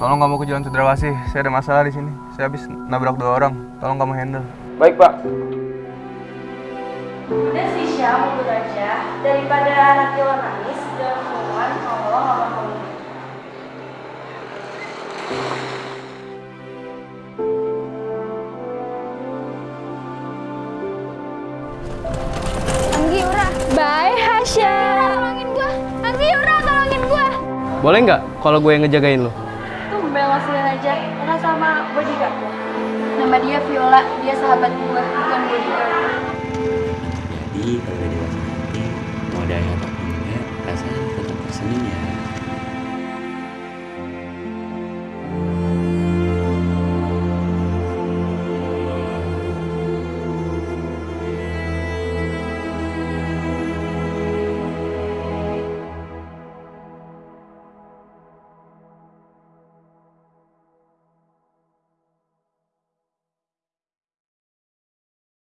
nggak mau ke Jalan Cendrawasih. Saya ada masalah di sini. Saya habis nabrak dua orang. Tolong kamu handle. Baik, Pak. Udah sih Syah, mundur aja. Daripada nanti lo nangis, dalam hubungan kalau lo mau mundur. Anggi Ura. Bye Hasya. Tolongin gua. Anggi Ura tolongin gua. Boleh nggak kalau gue yang ngejagain lo? Sih aja, karena sama bodyguard. Nama dia Viola, dia sahabat gue, bukan bodyguard. Jadi kalau dewasa nanti mau ada yang